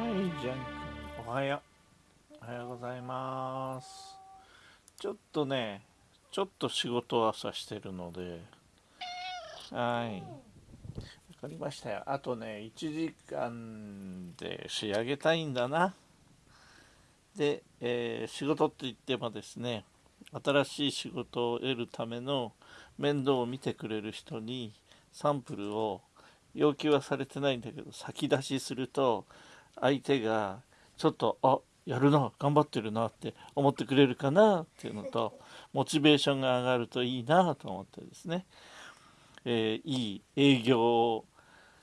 はいジャン君。おはよう。おはようございます。ちょっとねちょっと仕事を朝してるので。はい。わかりましたよ。あとね1時間で仕上げたいんだな。で、えー、仕事って言ってもですね新しい仕事を得るための面倒を見てくれる人にサンプルを要求はされてないんだけど先出しすると相手がちょっとあやるな頑張ってるなって思ってくれるかなっていうのとモチベーションが上がるといいなと思ってですね、えー、いい営業を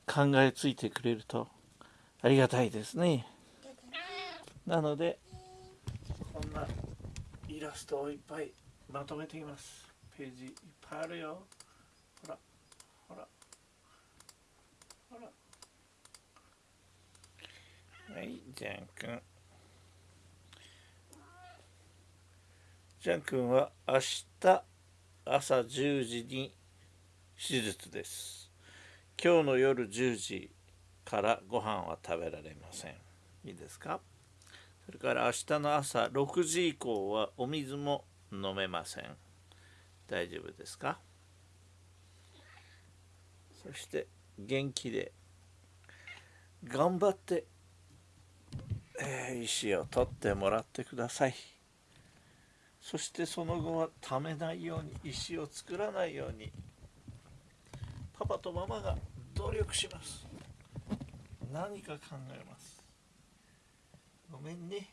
考えついてくれるとありがたいですね。なのでこんなイラストをいっぱいまとめています。ページいっぱいあるよ。ほらほらはいジャン君。ジャン君は明日朝10時に手術です。今日の夜10時からご飯は食べられません。いいですか？それから明日の朝6時以降はお水も飲めません。大丈夫ですか？そして元気で頑張ってえ、石を取ってもらってください。そしてその後はためないように石を作らないようにパパとママが努力します。何か考えます。ごめんね。